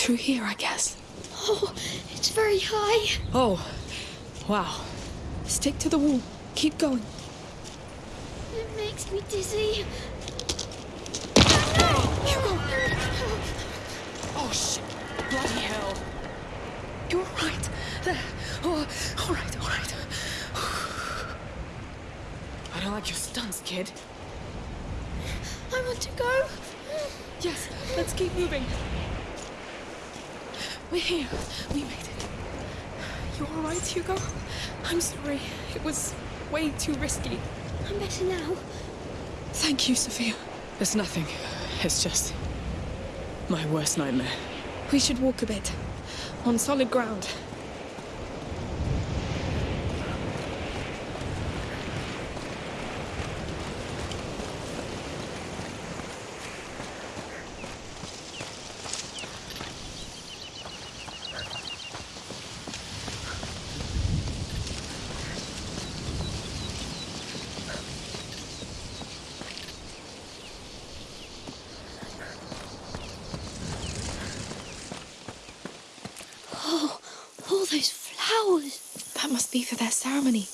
Through here, I guess. Oh, it's very high. Oh, wow. Stick to the wall. Keep going. It makes me dizzy. Oh, shit. Bloody hell. You're right. There. Oh, all right, all right. I don't like your stunts, kid. I want to go. Yes, let's keep moving. We're here. We made it. You all right, Hugo? I'm sorry. It was way too risky. I'm better now. Thank you, Sophia. It's nothing. It's just my worst nightmare. We should walk a bit. On solid ground. Oh, all those flowers. That must be for their ceremony.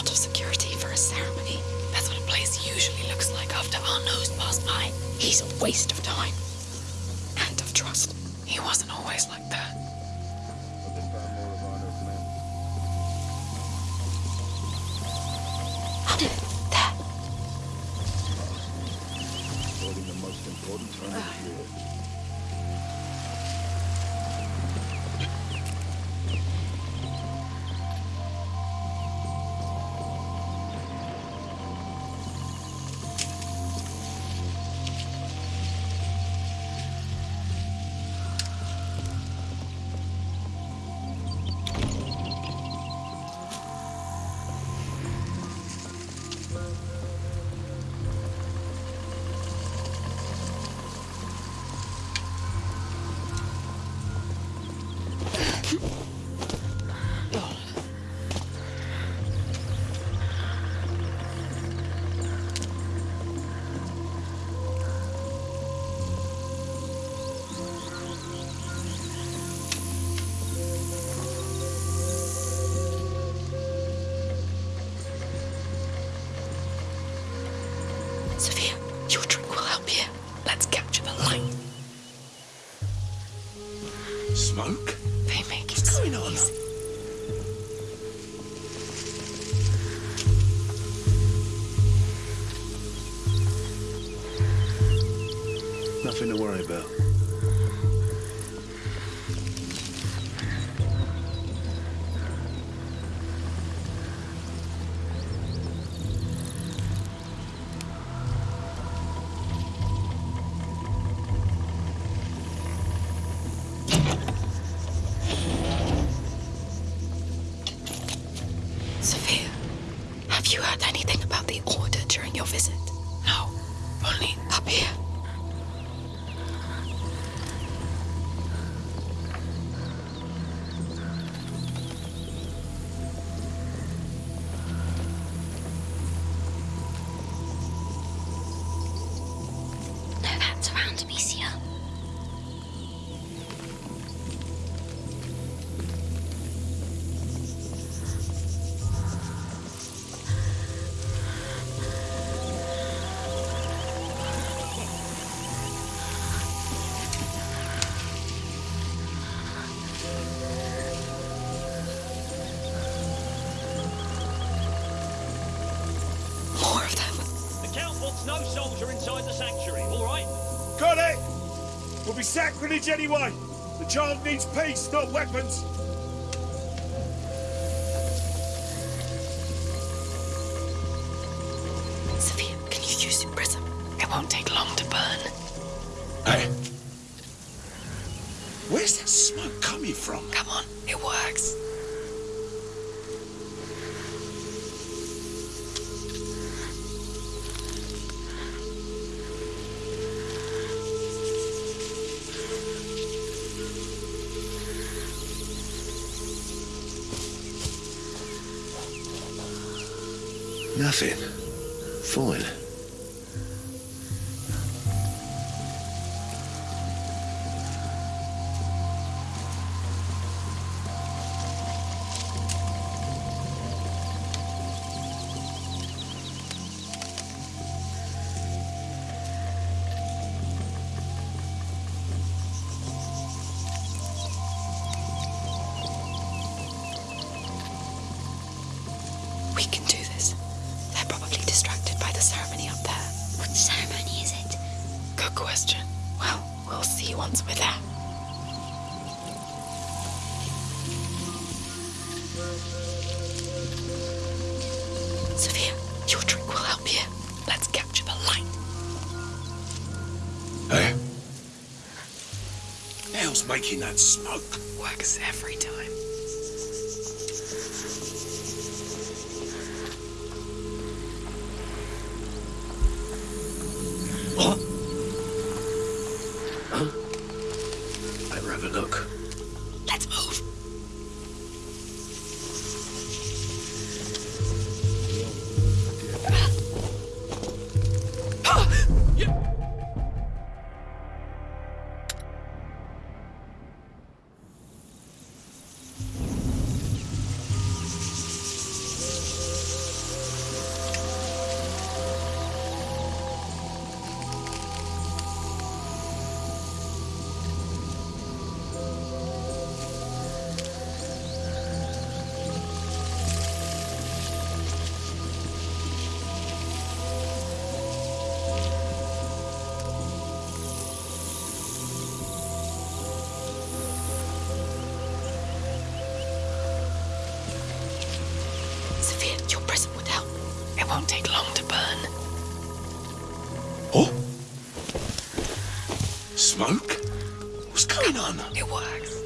Of security for a ceremony. That's what a place usually looks like after Arnaud's passed by. He's a waste of time. Smoke? structure inside the sanctuary, all right? Got it! We'll be sacrilege anyway. The child needs peace, not weapons. 14. question. Well, we'll see once we're there. Sophia, your drink will help you. Let's capture the light. Eh? Hey? who's making that smoke? Works every time. Won't take long to burn. Oh! Smoke? What's going on? It works.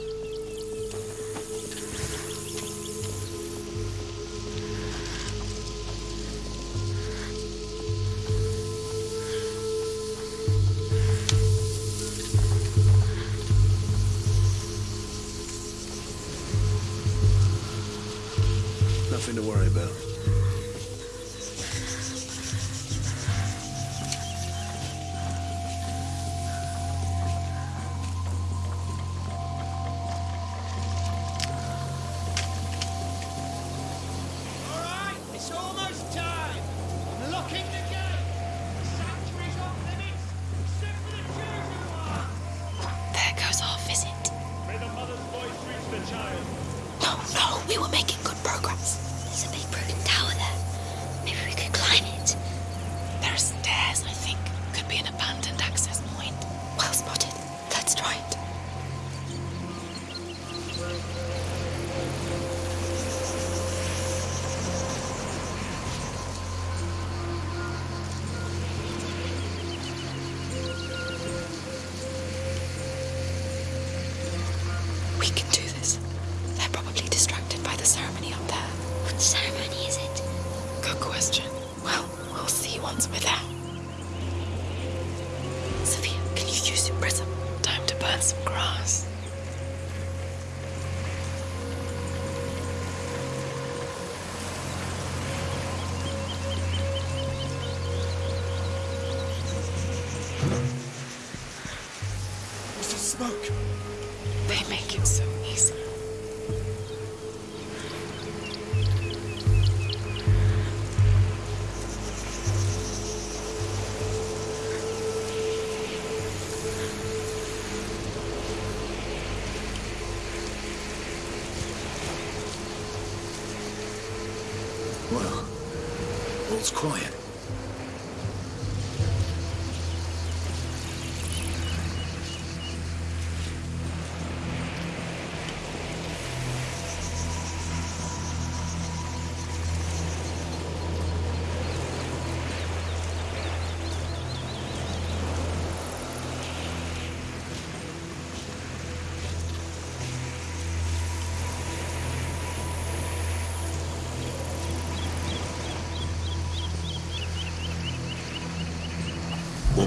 client.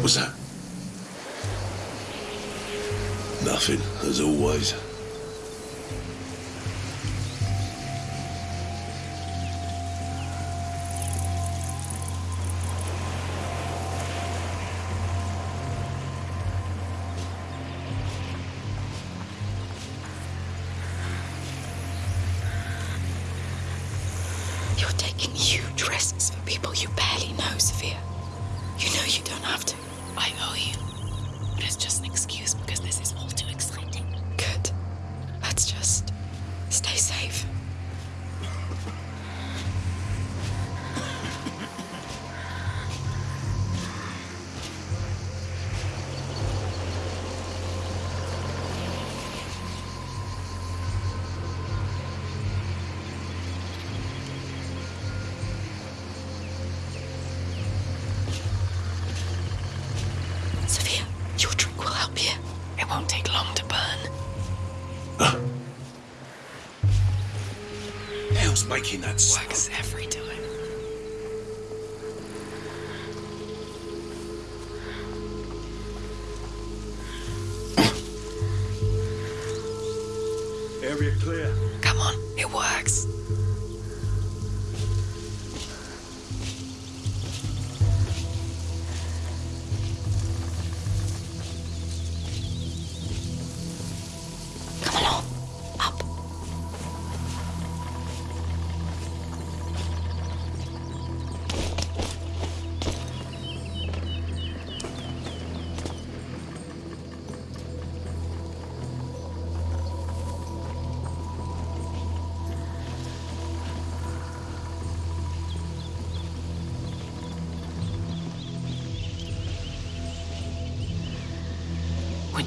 Was that? Nothing, as always. Area clear. Come on, it works.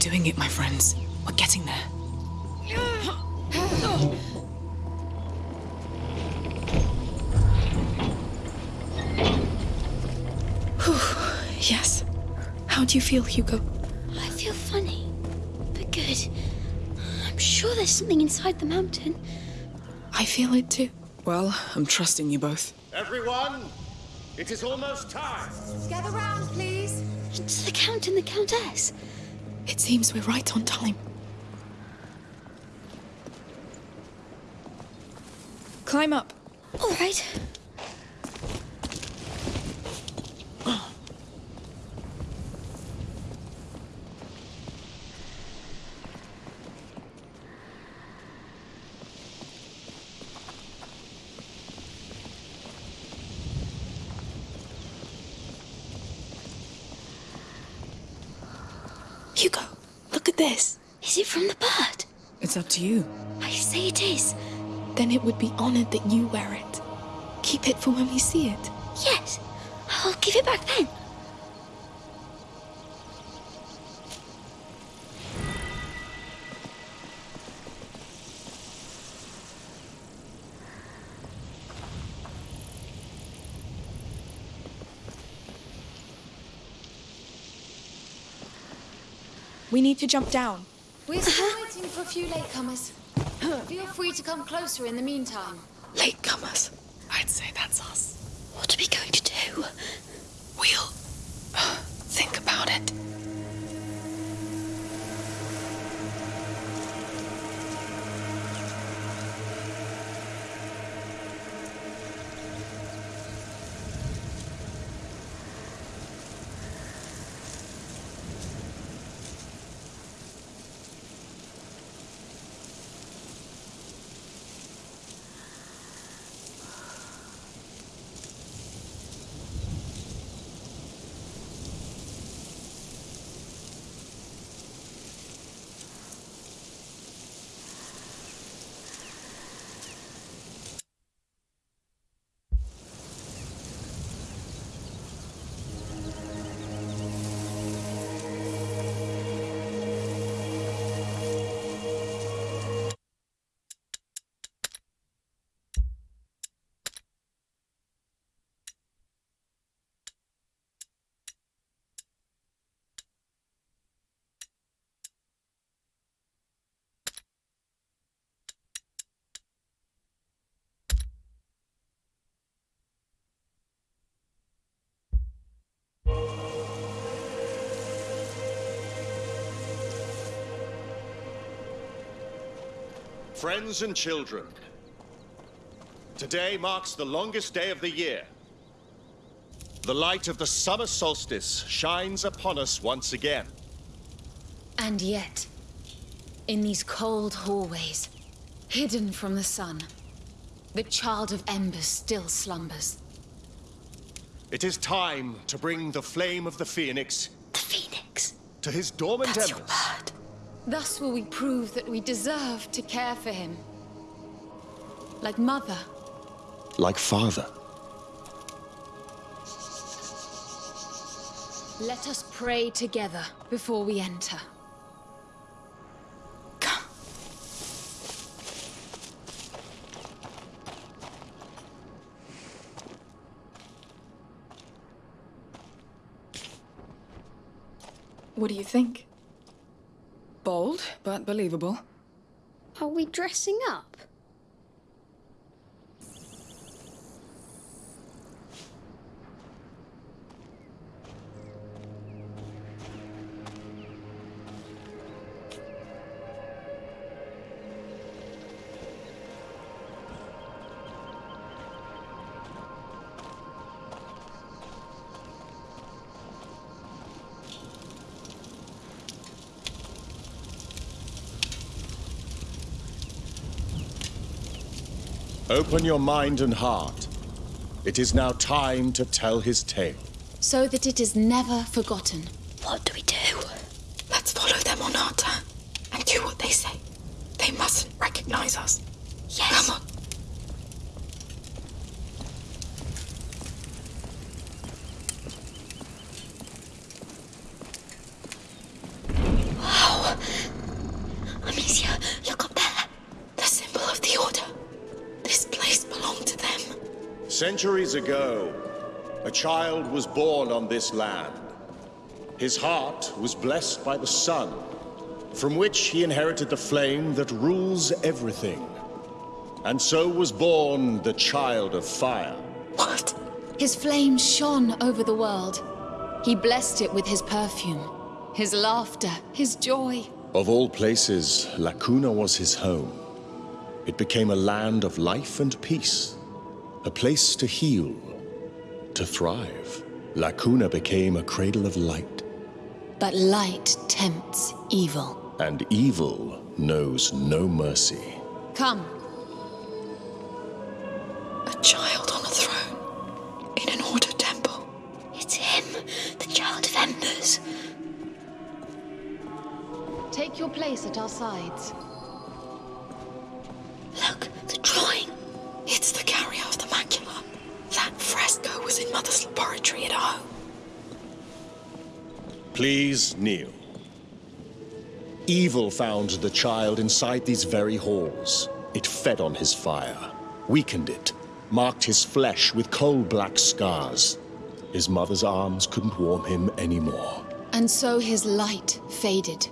Doing it, my friends. We're getting there. Yes. How do you feel, Hugo? I feel funny, but good. I'm sure there's something inside the mountain. I feel it too. Well, I'm trusting you both. Everyone, it is almost time. Gather round, please. It's the Count and the Countess. It seems we're right on time. Climb up. All right. Hugo, look at this. Is it from the bird? It's up to you. I say it is. Then it would be honored that you wear it. Keep it for when we see it. Yes. I'll give it back then. We need to jump down. We're still waiting for a few latecomers. Feel free to come closer in the meantime. Latecomers. I'd say that's us. What are we going to do? Friends and children, today marks the longest day of the year. The light of the summer solstice shines upon us once again. And yet, in these cold hallways, hidden from the sun, the child of embers still slumbers. It is time to bring the flame of the Phoenix The Phoenix. to his dormant That's embers. Bird. Thus will we prove that we deserve to care for him. Like mother. Like father. Let us pray together before we enter. Come. What do you think? Bold, but believable. Are we dressing up? Open your mind and heart. It is now time to tell his tale. So that it is never forgotten. What do we do? Let's follow them on our turn and do what they say. They mustn't recognize us. Yes. Come on. Wow. Amicia, look up there. The symbol of the Order. This place belonged to them. Centuries ago, a child was born on this land. His heart was blessed by the sun, from which he inherited the flame that rules everything. And so was born the child of fire. What? His flame shone over the world. He blessed it with his perfume, his laughter, his joy. Of all places, La Cuna was his home. It became a land of life and peace, a place to heal, to thrive. La Cuna became a cradle of light, But light tempts evil. and evil knows no mercy. Come, A child on a throne. In an Order temple. It's him, the child of embers. take your place at our sides. In Mother's laboratory at home. Please kneel. Evil found the child inside these very halls. It fed on his fire, weakened it, marked his flesh with coal black scars. His mother's arms couldn't warm him anymore. And so his light faded,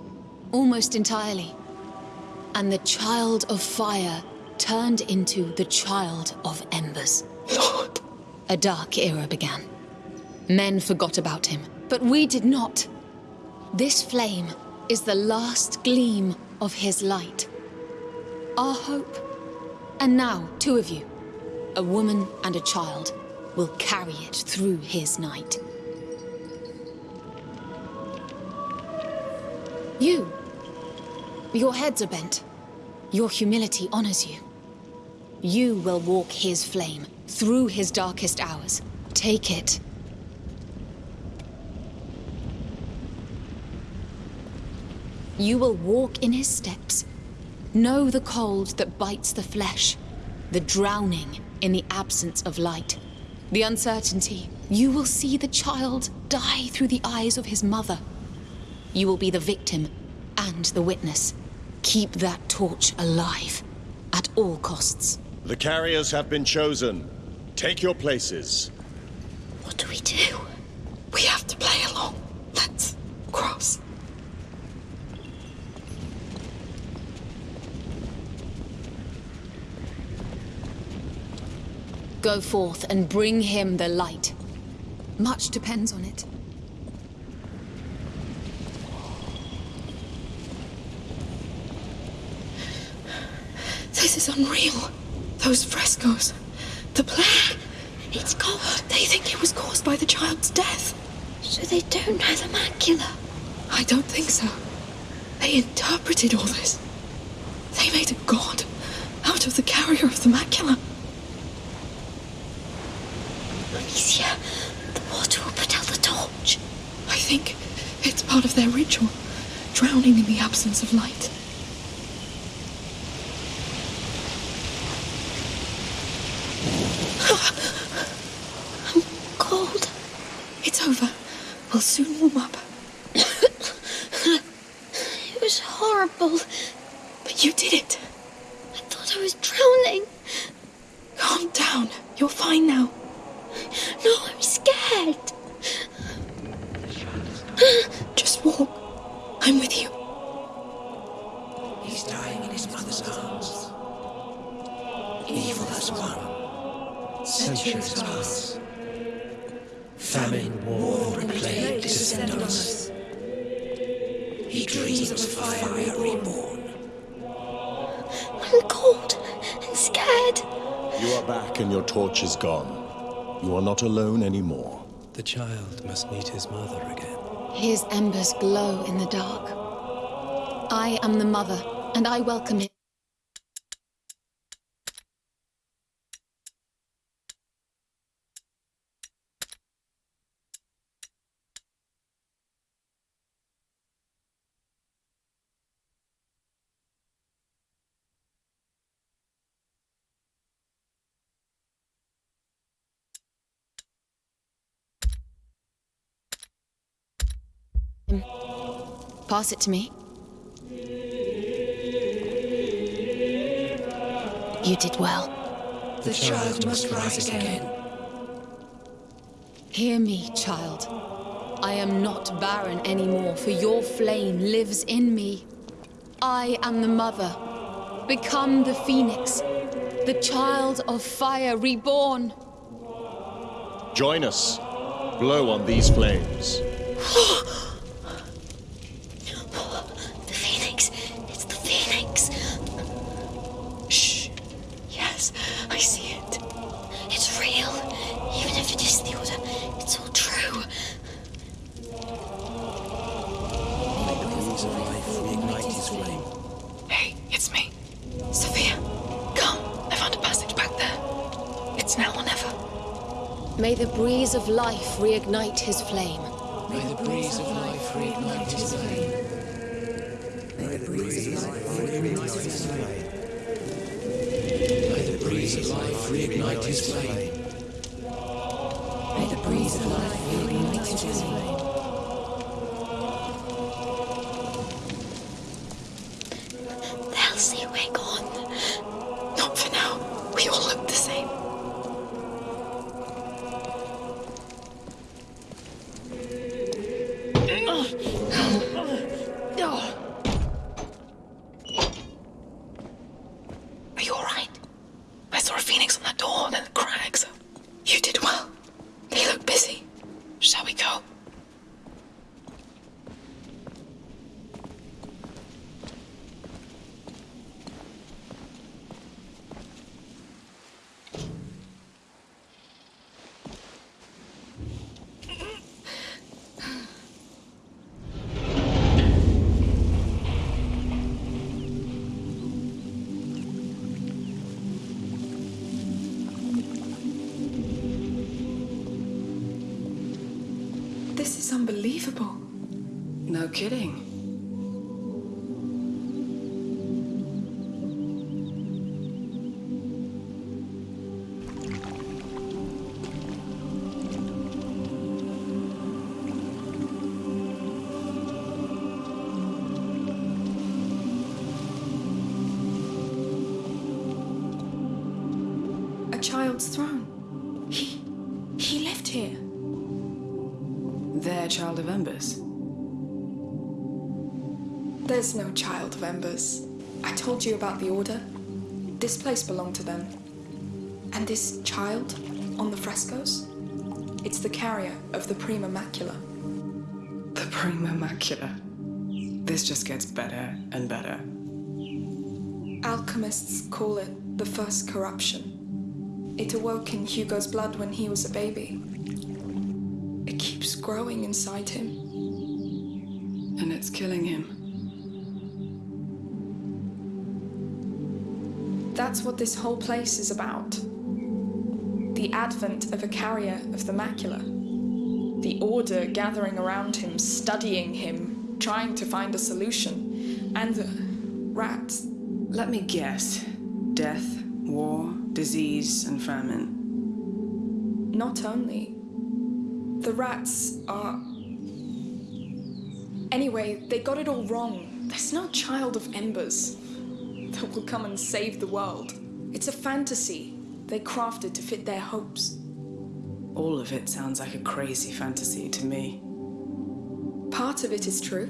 almost entirely. And the child of fire turned into the child of embers. Lord, A dark era began. Men forgot about him, but we did not. This flame is the last gleam of his light. Our hope. And now, two of you, a woman and a child, will carry it through his night. You. Your heads are bent. Your humility honors you. You will walk his flame through his darkest hours. Take it. You will walk in his steps. Know the cold that bites the flesh, the drowning in the absence of light, the uncertainty. You will see the child die through the eyes of his mother. You will be the victim and the witness. Keep that torch alive at all costs. The carriers have been chosen. Take your places. What do we do? we have to play along. Let's cross. Go forth and bring him the light. Much depends on it. This is unreal. Those frescoes. The plague. It's cold. They think it was caused by the child's death. So they don't know the macula. I don't think so. They interpreted all this. They made a god out of the carrier of the macula. Amicia, the water will put out the torch. I think it's part of their ritual, drowning in the absence of light. I'm cold. It's over. We'll soon warm up. It was horrible. But you did it. I thought I was drowning. Calm down. You're fine now. No, I'm scared. Just walk. I'm with you. He's dying in his mother's arms. Evil has won. Centuries pass. Famine, war, and plague descend on us. He dreams of a fire reborn. I'm cold and scared. You are back and your torch is gone. You are not alone anymore. The child must meet his mother again. His embers glow in the dark. I am the mother, and I welcome it. Pass it to me. You did well. The child must rise again. Hear me, child. I am not barren anymore, for your flame lives in me. I am the mother. Become the phoenix, the child of fire reborn. Join us. Blow on these flames. reignite his flame. May the breeze of life reignite his flame. May the breeze of life reignite his flame. May the breeze of life reignite his flame. May the breeze of life reignite his flame. Christ. Throne. He. he lived here. Their child of embers. There's no child of embers. I told you about the order. This place belonged to them. And this child on the frescoes? It's the carrier of the Prima Macula. The Prima Macula. This just gets better and better. Alchemists call it the first corruption. It awoke in Hugo's blood when he was a baby. It keeps growing inside him. And it's killing him. That's what this whole place is about. The advent of a carrier of the macula. The Order gathering around him, studying him, trying to find a solution. And the rats. Let me guess. Death, war, disease, and famine. Not only. The rats are. Anyway, they got it all wrong. There's no child of embers that will come and save the world. It's a fantasy they crafted to fit their hopes. All of it sounds like a crazy fantasy to me. Part of it is true.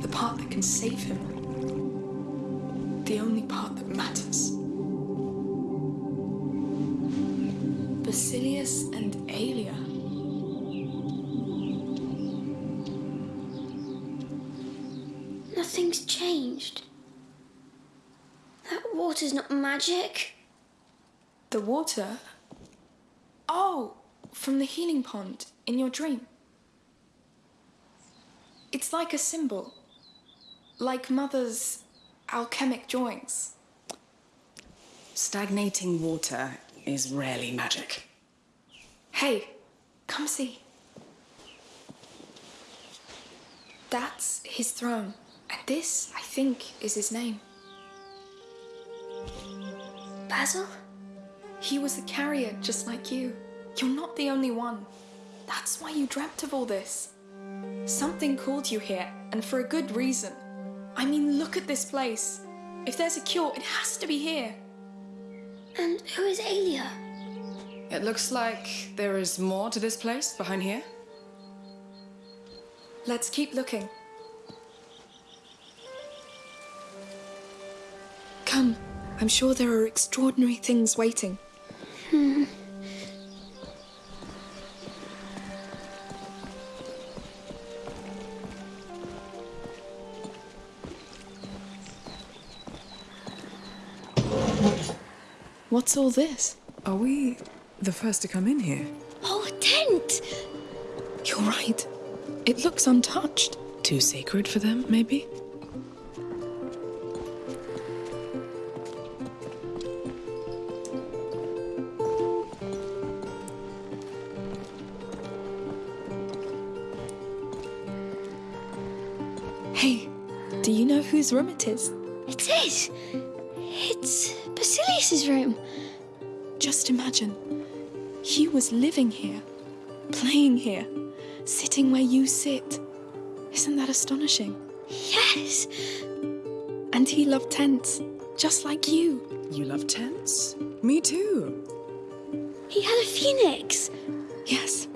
The part that can save him. The only part that matters. Basilius and Aelia. Nothing's changed. That water's not magic. The water? Oh, from the healing pond in your dream. It's like a symbol. Like Mother's alchemic joints. Stagnating water is rarely magic. Hey, come see. That's his throne. And this, I think, is his name. Basil? He was a carrier just like you. You're not the only one. That's why you dreamt of all this. Something called you here, and for a good reason. I mean, look at this place. If there's a cure, it has to be here. And who is Aelia? It looks like there is more to this place behind here. Let's keep looking. Come, I'm sure there are extraordinary things waiting. Hmm. What's all this? Are we the first to come in here? Oh, a tent! You're right. It looks untouched. Too sacred for them, maybe? Hey, do you know whose room it is? It is! It's Basilius's room. Just imagine. He was living here, playing here, sitting where you sit. Isn't that astonishing? Yes! And he loved tents, just like you. You love tents? Me too. He had a phoenix. Yes.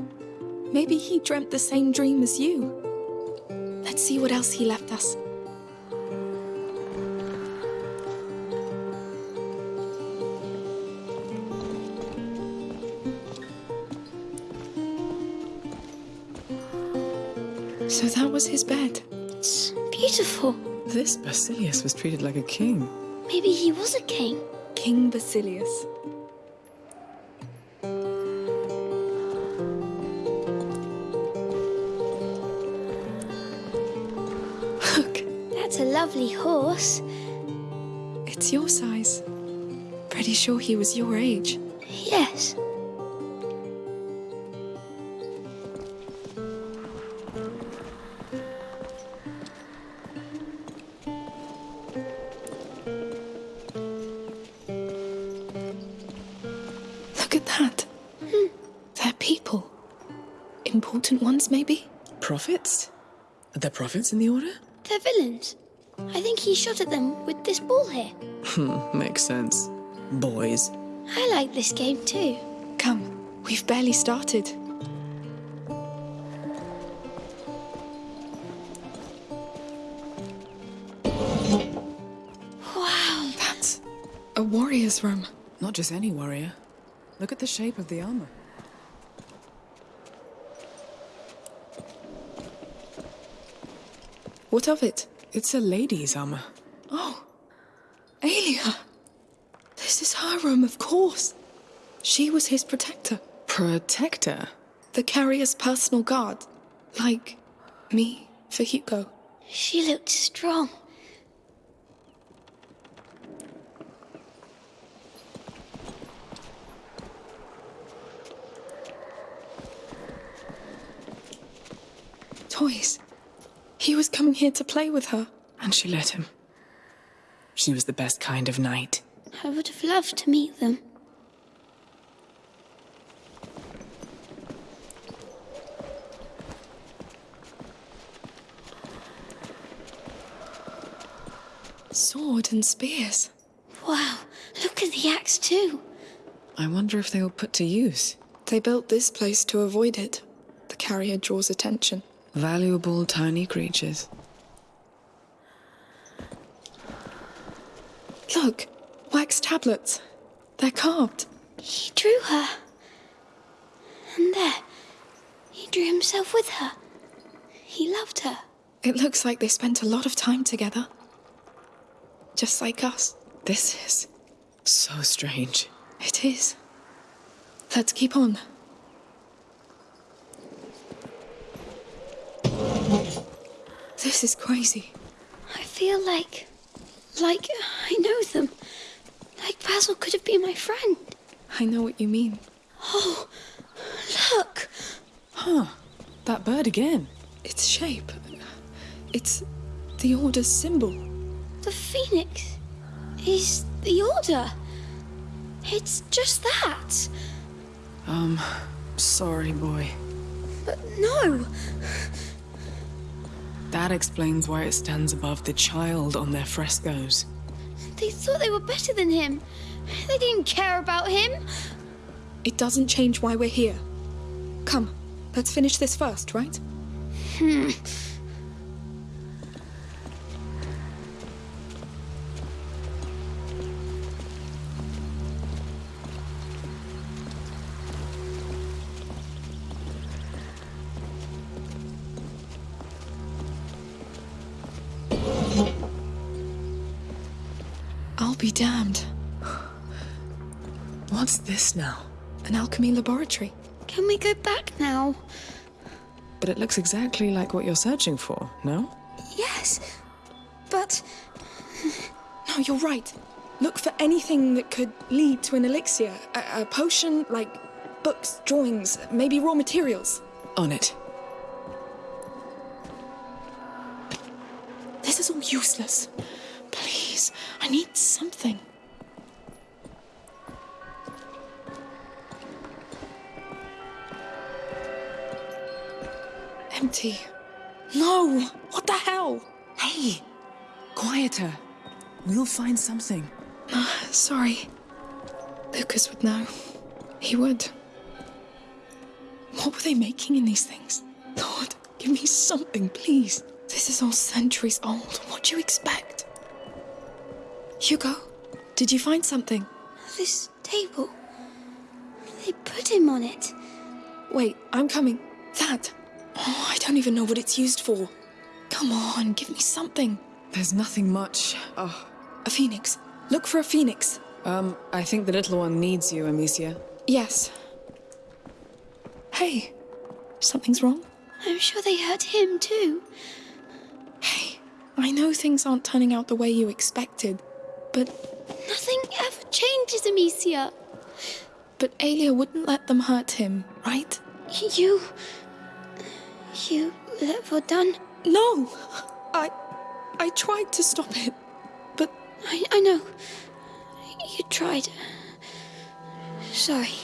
Maybe he dreamt the same dream as you. Let's see what else he left us. So that was his bed. It's beautiful. This Basilius was treated like a king. Maybe he was a king. King Basilius. Look, That's a lovely horse. it's your size. Pretty sure he was your age. Yes. Prophets? Are there prophets in the order? They're villains. I think he shot at them with this ball here. Hmm, makes sense. Boys. I like this game too. Come, we've barely started. Wow. That's a warrior's room. Not just any warrior. Look at the shape of the armor. What of it? It's a lady's armor. Oh, Aelia! This is her room, of course. She was his protector. Protector? The carrier's personal guard. Like me for Hugo. She looked strong. Toys. He was coming here to play with her. And she let him. She was the best kind of knight. I would have loved to meet them. Sword and spears. Wow, look at the axe too. I wonder if they were put to use. They built this place to avoid it. The carrier draws attention. Valuable tiny creatures. Look, wax tablets. They're carved. He drew her. And there, he drew himself with her. He loved her. It looks like they spent a lot of time together. Just like us. This is so strange. It is. Let's keep on. This is crazy. I feel like. like I know them. Like Basil could have been my friend. I know what you mean. Oh, look! Huh. That bird again. Its shape. It's the Order's symbol. The phoenix is the Order. It's just that. Um, sorry, boy. But no! That explains why it stands above the child on their frescoes. They thought they were better than him. They didn't care about him. It doesn't change why we're here. Come, let's finish this first, right? Hmm. This now? An alchemy laboratory. Can we go back now? But it looks exactly like what you're searching for, no? Yes, but No, you're right. Look for anything that could lead to an elixir. A, a potion, like books, drawings, maybe raw materials. On it. This is all useless. Please, I need something. Empty. No! What the hell? Hey! Quieter. We'll find something. Uh, sorry. Lucas would know. He would. What were they making in these things? Lord, give me something, please. This is all centuries old. What do you expect? Hugo, did you find something? this table. They put him on it. Wait, I'm coming. That. Oh, I don't even know what it's used for. Come on, give me something. There's nothing much. Oh. A phoenix. Look for a phoenix. Um, I think the little one needs you, Amicia. Yes. Hey, something's wrong? I'm sure they hurt him too. Hey, I know things aren't turning out the way you expected, but Nothing ever changes, Amicia. but Aelia wouldn't let them hurt him, right? You. You let Vodan. No! I I tried to stop it, but I, I know. You tried. Sorry.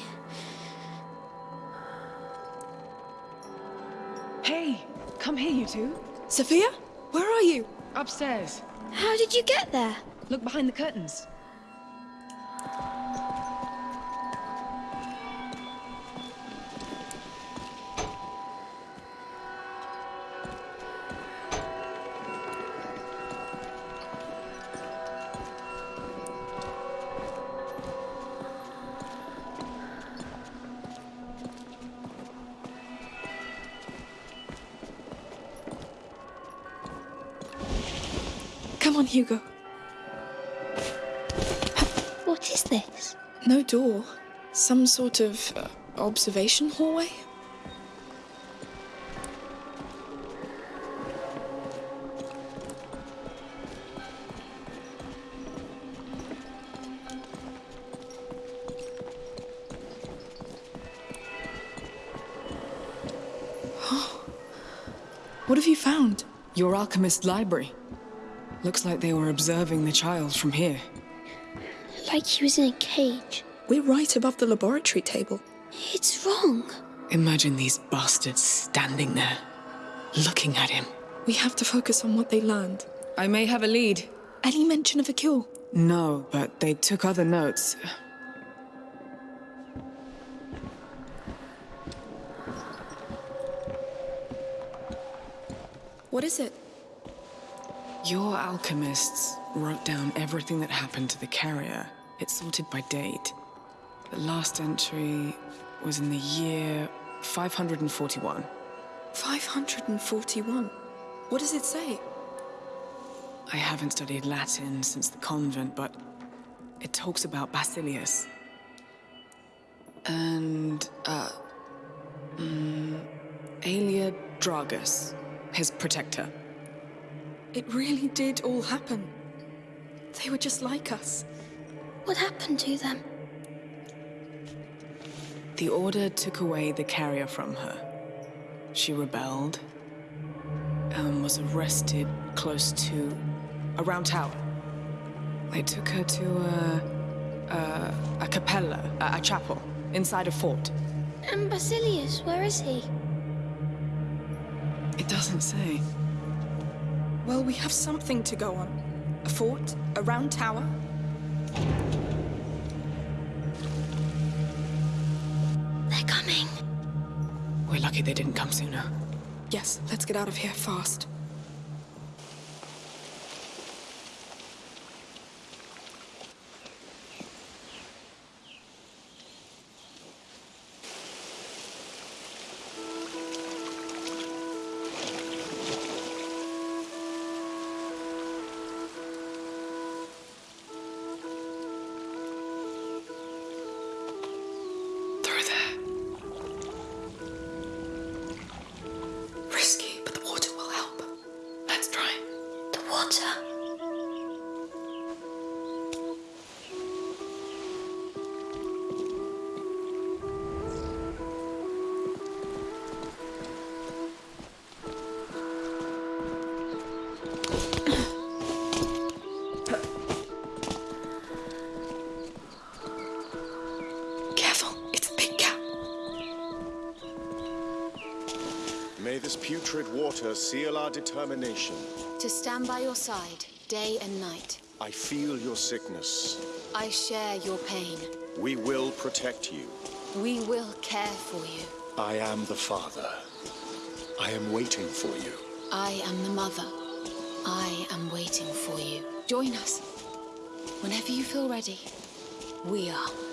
Hey! Come here, you two. Sophia? Where are you? Upstairs. How did you get there? Look behind the curtains. Door. Some sort of uh, observation hallway? What have you found? Your alchemist library. Looks like they were observing the child from here. Like he was in a cage. We're right above the laboratory table. It's wrong. Imagine these bastards standing there, looking at him. We have to focus on what they learned. I may have a lead. Any mention of a cure? No, but they took other notes. What is it? Your alchemists wrote down everything that happened to the carrier. It's sorted by date. The last entry was in the year 541. 541. What does it say? I haven't studied Latin since the convent, but it talks about Basilius. And, uh, mm, Aelia Dragus, his protector. It really did all happen. They were just like us. What happened to them? The Order took away the carrier from her. She rebelled and was arrested close to a round tower. They took her to a, a, a capella, a, a chapel, inside a fort. And Basilius, where is he? It doesn't say. Well, we have something to go on. A fort, a round tower. Coming. We're lucky they didn't come sooner. Yes, let's get out of here fast. Seal our determination. To stand by your side, day and night. I feel your sickness. I share your pain. We will protect you. We will care for you. I am the father. I am waiting for you. I am the mother. I am waiting for you. Join us. Whenever you feel ready, we are.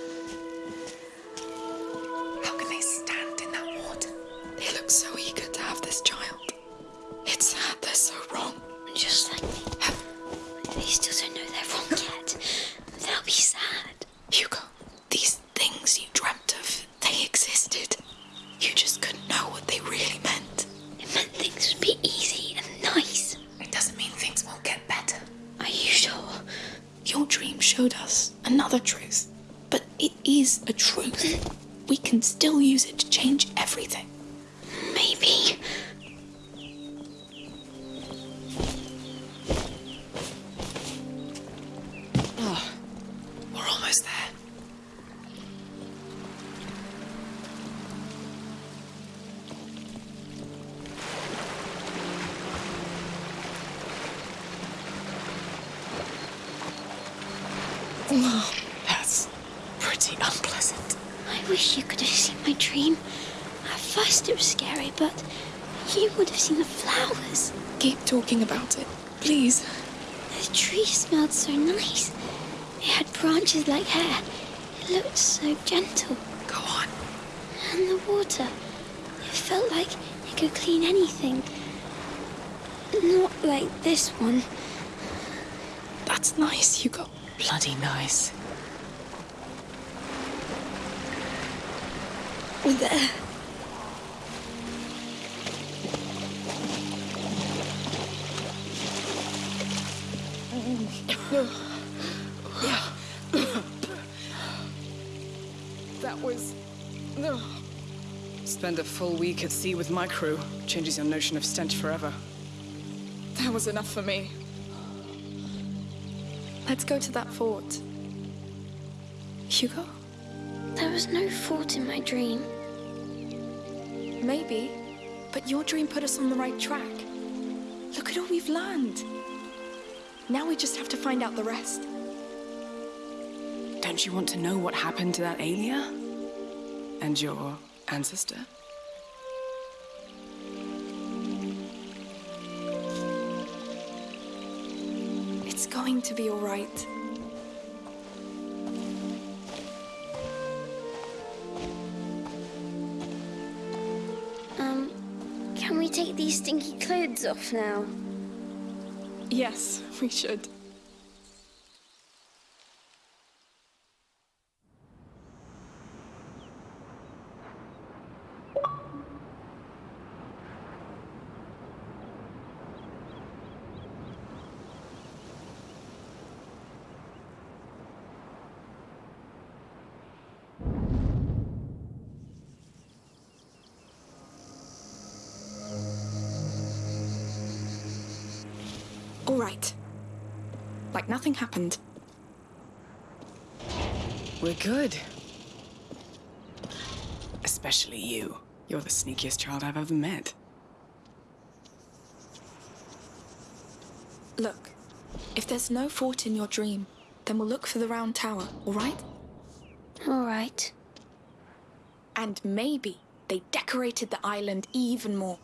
smelled so nice. It had branches like hair. It looked so gentle. Go on. And the water. It felt like it could clean anything. Not like this one. That's nice, Hugo. Bloody nice. There. That was. No. Spend a full week at sea with my crew. Changes your notion of stench forever. That was enough for me. Let's go to that fort. Hugo? There was no fort in my dream. Maybe, but your dream put us on the right track. Look at all we've learned. Now we just have to find out the rest. Don't you want to know what happened to that Aelia? And your ancestor? It's going to be all right. Um, can we take these stinky clothes off now? Yes, we should. All right. Like nothing happened. We're good. Especially you. You're the sneakiest child I've ever met. Look, if there's no fort in your dream, then we'll look for the round tower, all right? All right. And maybe they decorated the island even more.